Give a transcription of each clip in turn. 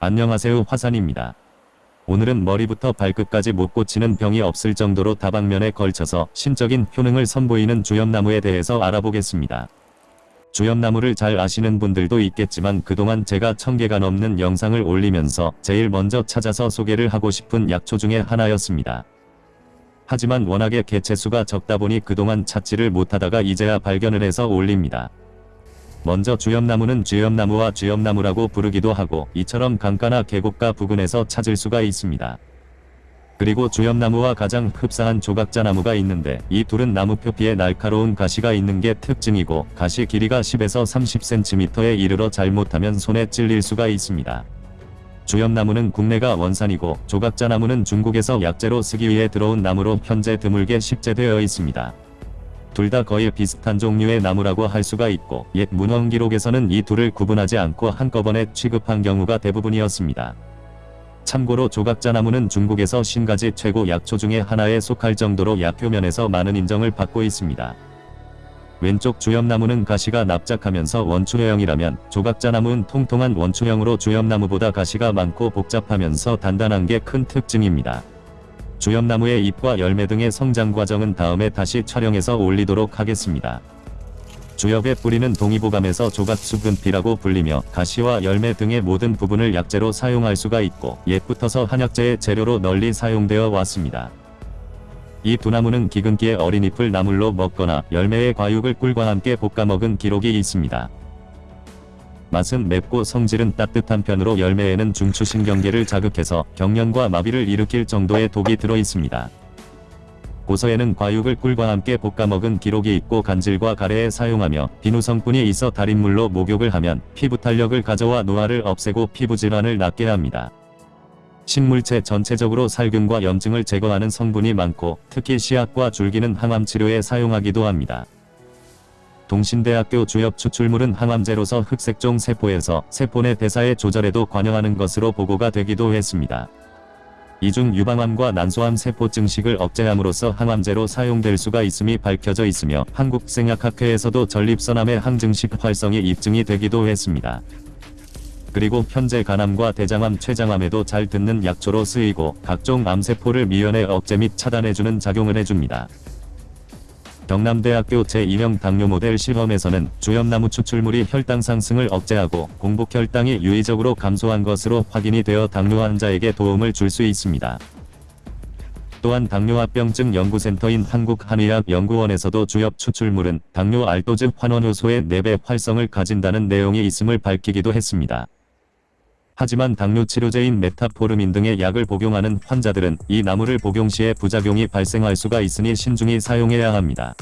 안녕하세요 화산입니다. 오늘은 머리부터 발끝까지 못 고치는 병이 없을 정도로 다방면에 걸쳐서 신적인 효능을 선보이는 주염나무에 대해서 알아보겠습니다. 주염나무를 잘 아시는 분들도 있겠지만 그동안 제가 천개가 넘는 영상을 올리면서 제일 먼저 찾아서 소개를 하고 싶은 약초 중에 하나였습니다. 하지만 워낙에 개체수가 적다 보니 그동안 찾지를 못하다가 이제야 발견을 해서 올립니다. 먼저 주염나무는 주염나무와 주염나무라고 부르기도 하고 이처럼 강가나 계곡가 부근에서 찾을 수가 있습니다. 그리고 주염나무와 가장 흡사한 조각자나무가 있는데 이 둘은 나무 표피에 날카로운 가시가 있는 게 특징이고 가시 길이가 10에서 30cm에 이르러 잘못하면 손에 찔릴 수가 있습니다. 주염나무는 국내가 원산이고 조각자나무는 중국에서 약재로 쓰기 위해 들어온 나무로 현재 드물게 식재되어 있습니다. 둘 다 거의 비슷한 종류의 나무라고 할 수가 있고 옛 문헌 기록에서는 이 둘을 구분하지 않고 한꺼번에 취급한 경우가 대부분이었습니다. 참고로 조각자나무는 중국에서 신가지 최고 약초 중에 하나에 속할 정도로 약효면에서 많은 인정을 받고 있습니다. 왼쪽 주염나무는 가시가 납작하면서 원추형이라면 조각자나무는 통통한 원추형으로 주염나무보다 가시가 많고 복잡하면서 단단한 게 큰 특징입니다. 주염나무의 잎과 열매 등의 성장 과정은 다음에 다시 촬영해서 올리도록 하겠습니다. 주엽의 뿌리는 동의보감에서 조각수분피라고 불리며 가시와 열매 등의 모든 부분을 약재로 사용할 수가 있고 옛부터서 한약재의 재료로 널리 사용되어 왔습니다. 이 두 나무는 기근기에 어린 잎을 나물로 먹거나 열매의 과육을 꿀과 함께 볶아 먹은 기록이 있습니다. 맛은 맵고 성질은 따뜻한 편으로 열매에는 중추신경계를 자극해서 경련과 마비를 일으킬 정도의 독이 들어 있습니다. 고서에는 과육을 꿀과 함께 볶아 먹은 기록이 있고 간질과 가래에 사용하며 비누 성분이 있어 달인물로 목욕을 하면 피부 탄력을 가져와 노화를 없애고 피부 질환을 낫게 합니다. 식물체 전체적으로 살균과 염증을 제거하는 성분이 많고 특히 씨앗과 줄기는 항암 치료에 사용하기도 합니다. 동신대학교 주엽 추출물은 항암제로서 흑색종 세포에서 세포 내 대사의 조절에도 관여하는 것으로 보고가 되기도 했습니다. 이중 유방암과 난소암 세포 증식을 억제함으로써 항암제로 사용될 수가 있음이 밝혀져 있으며 한국생약학회에서도 전립선암의 항증식 활성이 입증이 되기도 했습니다. 그리고 현재 간암과 대장암, 췌장암에도 잘 듣는 약초로 쓰이고 각종 암세포를 미연에 억제 및 차단해주는 작용을 해줍니다. 경남대학교 제2형 당뇨 모델 실험에서는 주염나무 추출물이 혈당 상승을 억제하고 공복 혈당이 유의적으로 감소한 것으로 확인이 되어 당뇨 환자에게 도움을 줄 수 있습니다. 또한 당뇨합병증 연구센터인 한국한의학연구원에서도 주엽 추출물은 당뇨 알도즈 환원효소의 4배 활성을 가진다는 내용이 있음을 밝히기도 했습니다. 하지만 당뇨 치료제인 메타포르민 등의 약을 복용하는 환자들은 이 나무를 복용 시에 부작용이 발생할 수가 있으니 신중히 사용해야 합니다.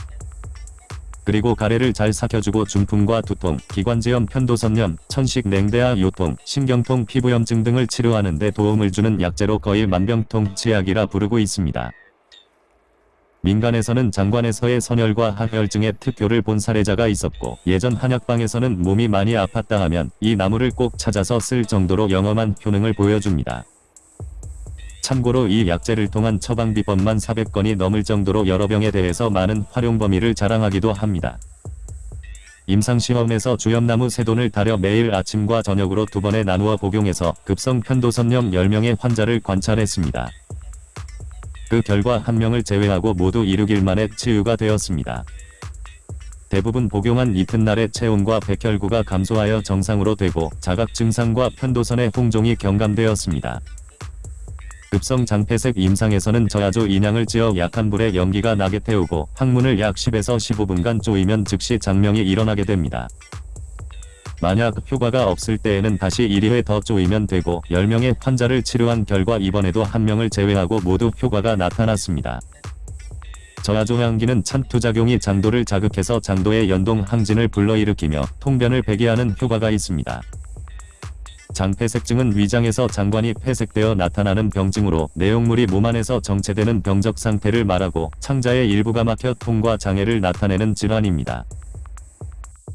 그리고 가래를 잘 삭혀주고 중풍과 두통, 기관지염, 편도선염, 천식, 냉대와 요통, 신경통, 피부염증 등을 치료하는 데 도움을 주는 약재로 거의 만병통치약이라 부르고 있습니다. 민간에서는 장관에서의 선열과 항혈증의 특효를 본 사례자가 있었고 예전 한약방에서는 몸이 많이 아팠다 하면 이 나무를 꼭 찾아서 쓸 정도로 영험한 효능을 보여줍니다. 참고로 이 약재를 통한 처방비법만 400건이 넘을 정도로 여러 병에 대해서 많은 활용 범위를 자랑하기도 합니다. 임상시험에서 주염나무 세돈을 달여 매일 아침과 저녁으로 두 번에 나누어 복용해서 급성 편도선염 10명의 환자를 관찰했습니다. 그 결과 한 명을 제외하고 모두 이륙일 만에 치유가 되었습니다. 대부분 복용한 이튿날에 체온과 백혈구가 감소하여 정상으로 되고 자각 증상과 편도선의 홍종이 경감되었습니다. 급성 장폐색 임상에서는 저야조 인양을 지어 약한 불에 연기가 나게 태우고 항문을 약 10에서 15분간 조이면 즉시 장명이 일어나게 됩니다. 만약 효과가 없을 때에는 다시 1회 더 조이면 되고 10명의 환자를 치료한 결과 이번에도 1명을 제외하고 모두 효과가 나타났습니다. 저하종향기는 찬투작용이 장도를 자극해서 장도의 연동 항진을 불러일으키며 통변을 배기하는 효과가 있습니다. 장폐색증은 위장에서 장관이 폐색되어 나타나는 병증으로 내용물이 몸 안에서 정체되는 병적 상태를 말하고 창자의 일부가 막혀 통과 장애를 나타내는 질환입니다.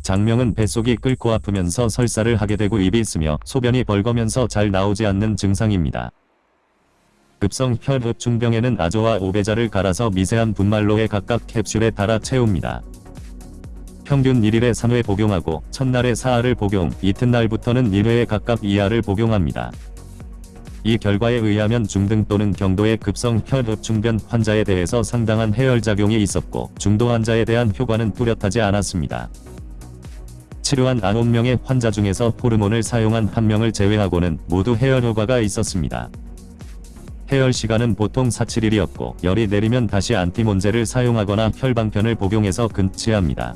장명은 뱃속이 끓고 아프면서 설사를 하게 되고 입이 쓰며 소변이 벌거면서 잘 나오지 않는 증상입니다. 급성 혈흡 중병에는 아조와 오베자를 갈아서 미세한 분말로에 각각 캡슐에 달아 채웁니다. 평균 1일에 3회 복용하고 첫날에 4알을 복용, 이튿날부터는 1회에 각각 2알을 복용합니다. 이 결과에 의하면 중등 또는 경도의 급성 혈흡중변 환자에 대해서 상당한 해열작용이 있었고 중도 환자에 대한 효과는 뚜렷하지 않았습니다. 치료한 9명의 환자 중에서 호르몬을 사용한 1명을 제외하고는 모두 해열 효과가 있었습니다. 해열 시간은 보통 4-7일이었고 열이 내리면 다시 안티몬제를 사용하거나 혈방편을 복용해서 근치합니다.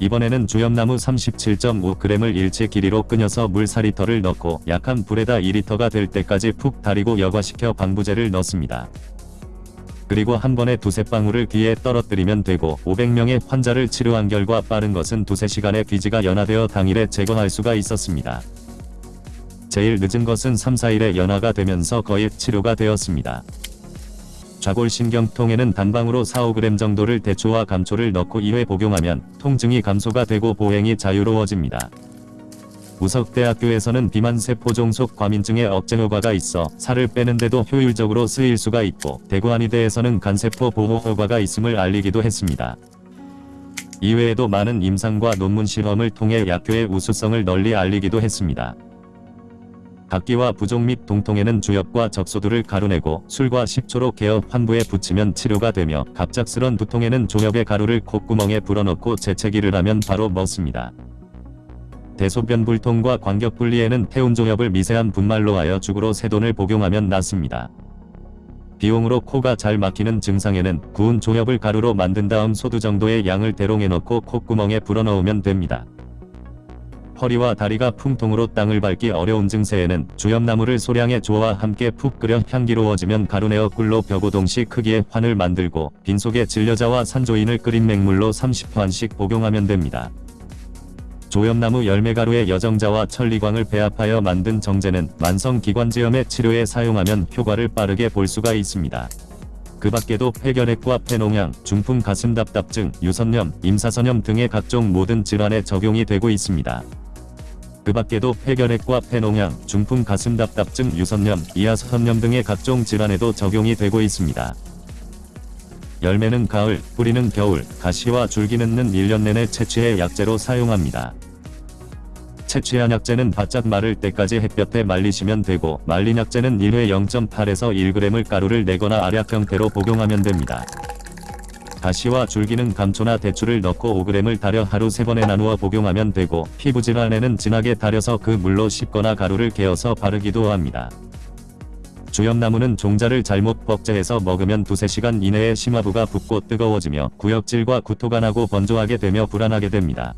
이번에는 주염나무 37.5g을 일체 길이로 끊어서 물 4리터를 넣고 약한 불에다 2리터가 될 때까지 푹 달이고 여과시켜 방부제를 넣습니다. 그리고 한 번에 두세 방울을 귀에 떨어뜨리면 되고 500명의 환자를 치료한 결과 빠른 것은 두세 시간의 귀지가 연화되어 당일에 제거할 수가 있었습니다. 제일 늦은 것은 3-4일에 연화가 되면서 거의 치료가 되었습니다. 좌골신경통에는 단방으로 4-5g 정도를 대초와 감초를 넣고 2회 복용하면 통증이 감소가 되고 보행이 자유로워집니다. 우석대학교에서는 비만세포 종속 과민증의 억제 효과가 있어 살을 빼는데도 효율적으로 쓰일 수가 있고 대구한의대에서는 간세포 보호 효과가 있음을 알리기도 했습니다. 이외에도 많은 임상과 논문 실험을 통해 약효의 우수성을 널리 알리기도 했습니다. 각기와 부종 및 동통에는 주엽과 적소두를 가루내고 술과 식초로 개어 환부에 붙이면 치료가 되며 갑작스런 두통에는 조엽의 가루를 콧구멍에 불어넣고 재채기를 하면 바로 먹습니다. 대소변 불통과 관격 분리에는 태운조엽을 미세한 분말로 하여 죽으로 세돈을 복용하면 낫습니다. 비용으로 코가 잘 막히는 증상에는 구운 조엽을 가루로 만든 다음 소두 정도의 양을 대롱에 넣고 콧구멍에 불어넣으면 됩니다. 허리와 다리가 풍통으로 땅을 밟기 어려운 증세에는 주엽나무를 소량의 조와 함께 푹 끓여 향기로워지면 가루내어 꿀로 벼고동시 크기의 환을 만들고 빈속에 진려자와 산조인을 끓인 맹물로 30환씩 복용하면 됩니다. 조엽나무 열매가루에 여정자와 천리광을 배합하여 만든 정제는 만성기관지염의 치료에 사용하면 효과를 빠르게 볼 수가 있습니다. 그 밖에도 폐결핵과 폐농양, 중풍 가슴 답답증, 유선염, 임사선염 등의 각종 모든 질환에 적용이 되고 있습니다. 그 밖에도 폐결핵과 폐농양, 중풍 가슴 답답증, 유선염, 이하선염 등의 각종 질환에도 적용이 되고 있습니다. 열매는 가을, 뿌리는 겨울, 가시와 줄기는 는 1년 내내 채취해 약재로 사용합니다. 채취한 약재는 바짝 마를 때까지 햇볕에 말리시면 되고 말린 약재는 1회 0.8에서 1g을 가루를 내거나 알약 형태로 복용하면 됩니다. 가시와 줄기는 감초나 대추를 넣고 5g을 달여 하루 3번에 나누어 복용하면 되고 피부질환에는 진하게 달여서 그 물로 씻거나 가루를 개어서 바르기도 합니다. 주엽나무는 종자를 잘못 법제해서 먹으면 두세 시간 이내에 심화부가 붓고 뜨거워지며 구역질과 구토가 나고 번조하게 되며 불안하게 됩니다.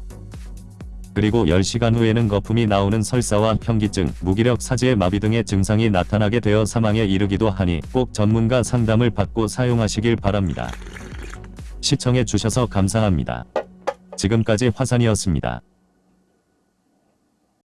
그리고 10시간 후에는 거품이 나오는 설사와 현기증, 무기력 사지의 마비 등의 증상이 나타나게 되어 사망에 이르기도 하니 꼭 전문가 상담을 받고 사용하시길 바랍니다. 시청해 주셔서 감사합니다. 지금까지 화산이었습니다.